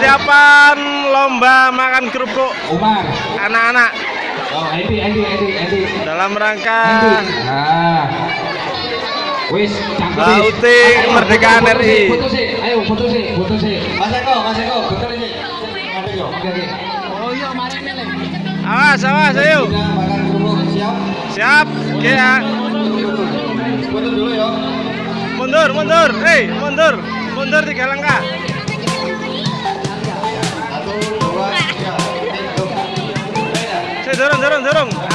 persiapan lomba makan kerupuk anak-anak dalam rangka Lauting kemerdekaan RI. Ayo foto sih, foto sih. Oh, iya, Mari Awas, awas, ayo. Siap. Siap, oke ah. ya. Mundur, mundur. Hei, mundur. Mundur tiga langkah. 네, 저랑 저랑 저랑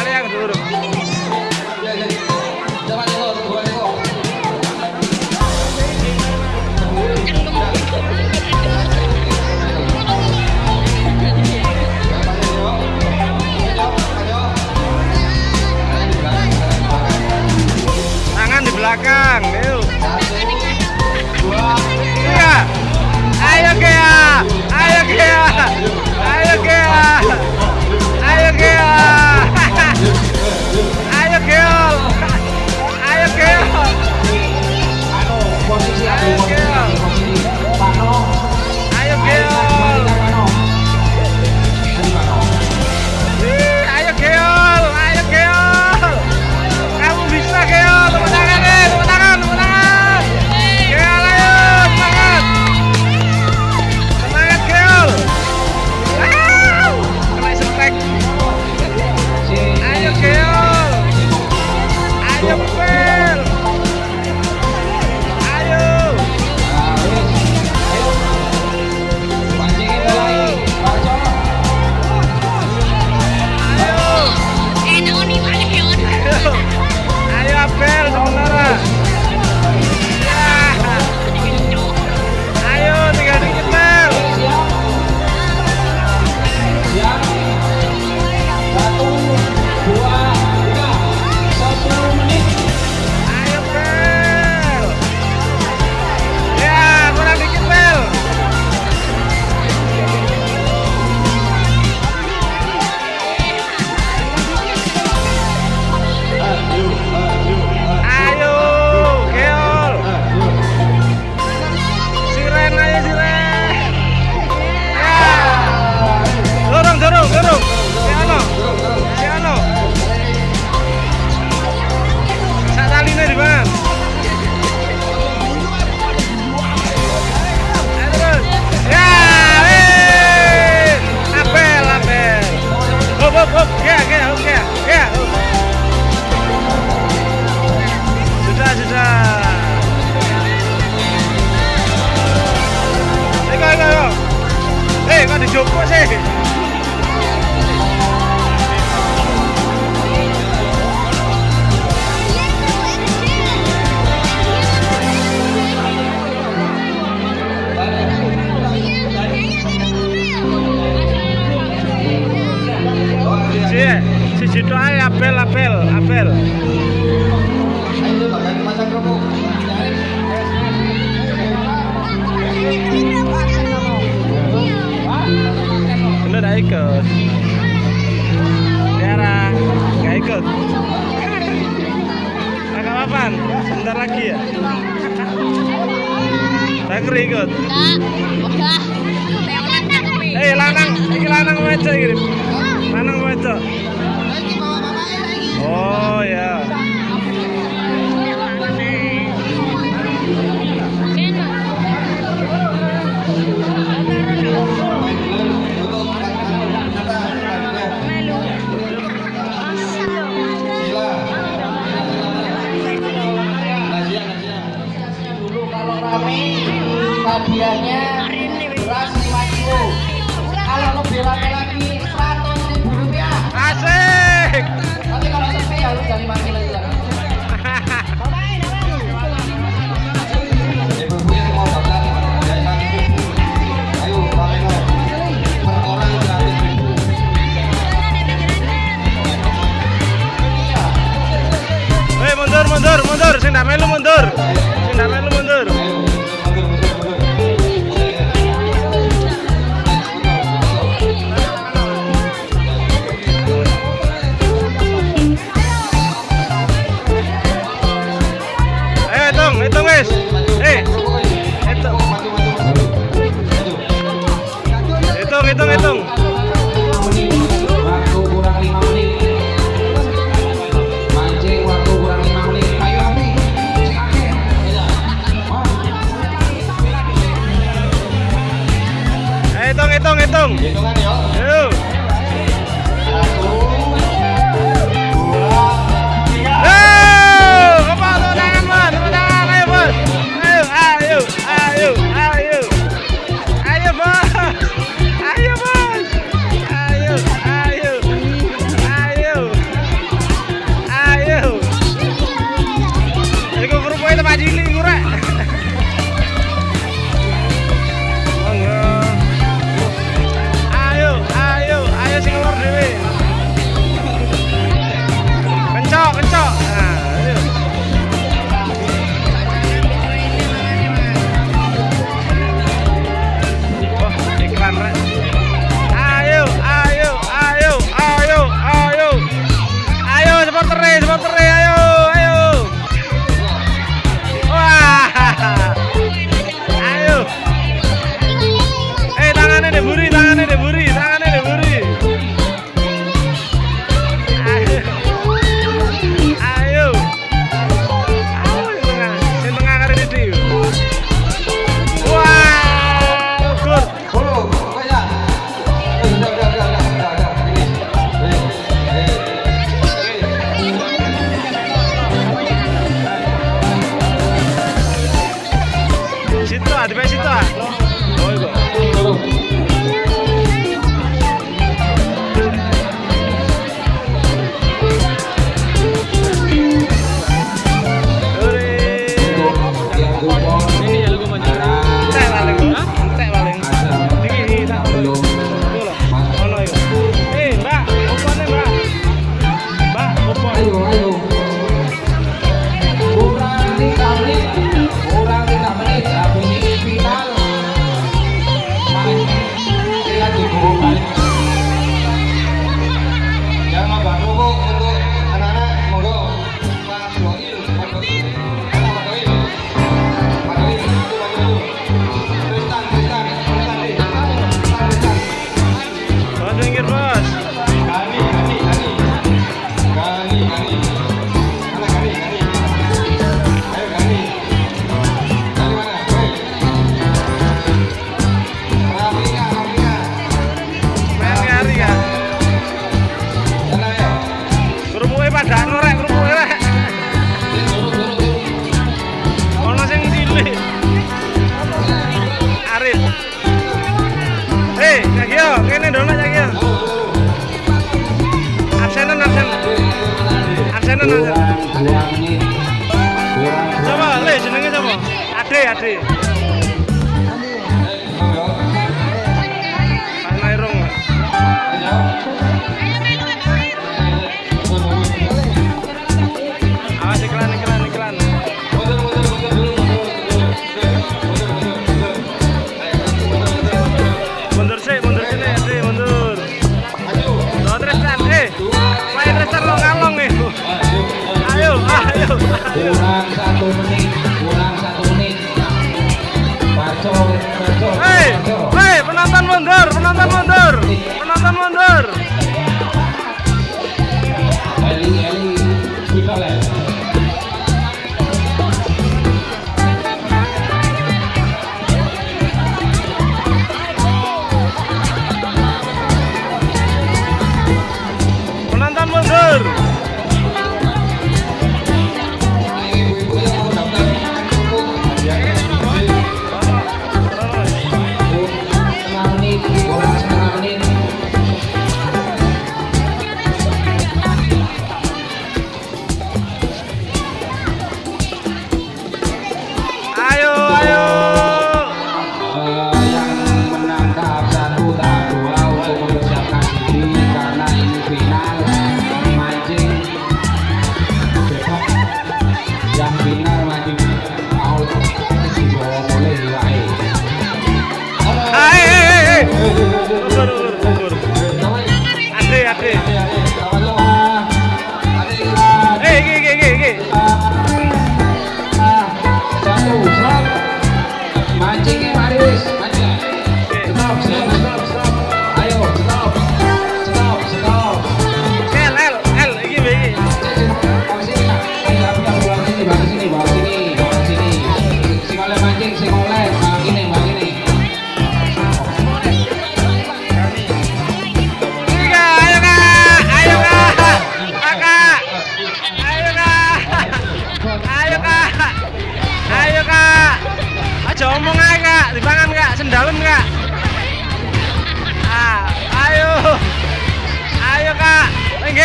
keringut? Enggak. Udah. hitung hitung hitung. Hitung hitung hitung hitung hitung. Ade, Ade. Ayo, ayo. Kurang satu menit. all in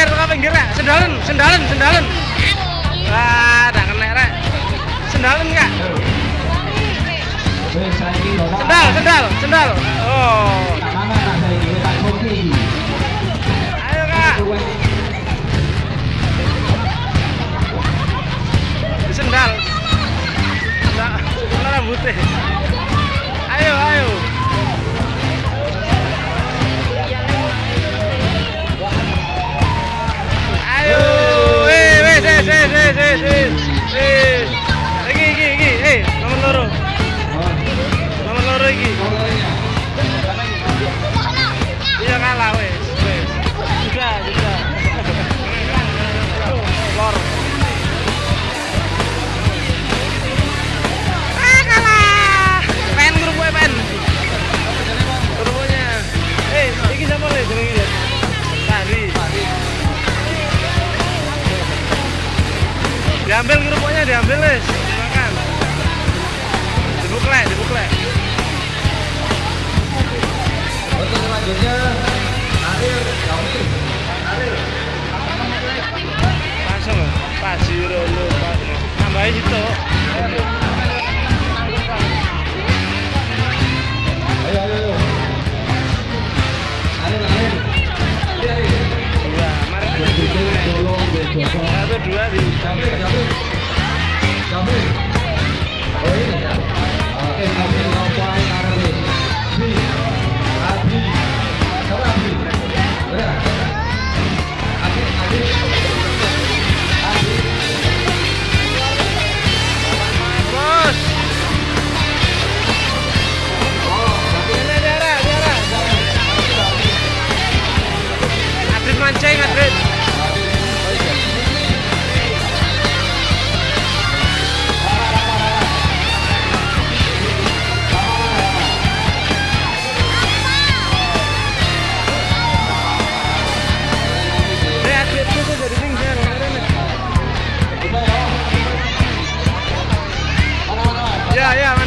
pinggir, teko pinggir ya. Sendalen, sendalen, sendalen. Wah, tak kena ya. Sendalen enggak? Sendal, sendal, sendal. Oh. kasiro lu situ ayo ayo ayo dua di samping kamu. oke kabel ngapain yeah, yeah.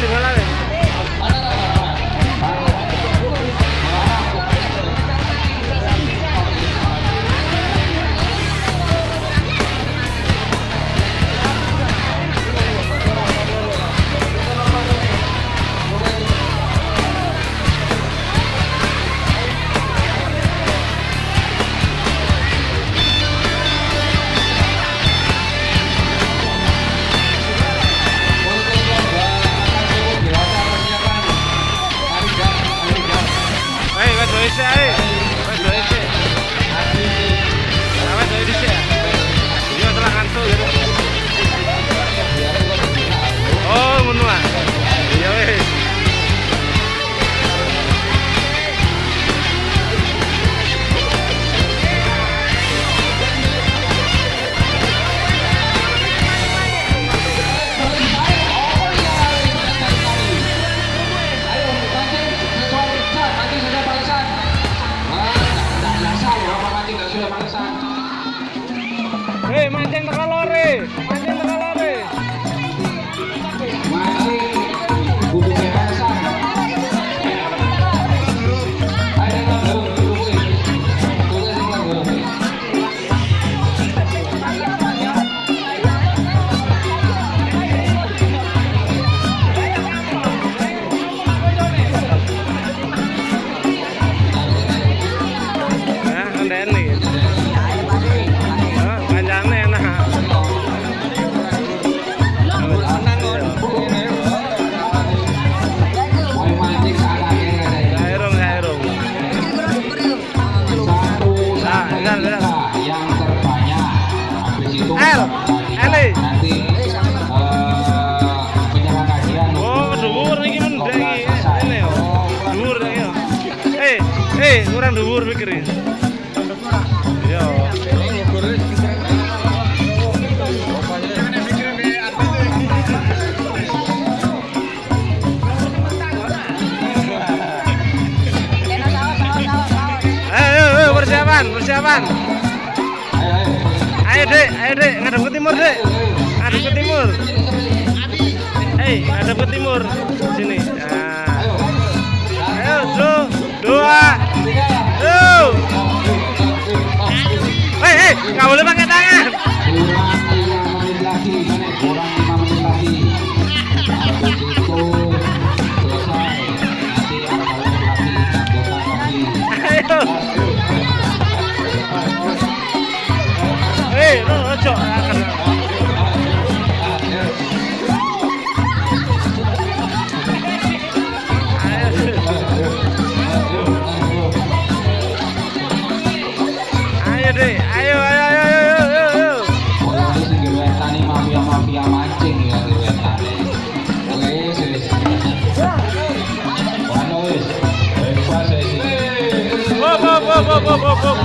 Kuwi keren. Iya. Eh, eh, eh, persiapan. Ayo dek, ayo dek, ke timur dek, ngadep ke timur. Hei, ngadep ke timur, sini. Nah. Ayo, dua. Nggak boleh pakai tangan. vamos, vamos. boa.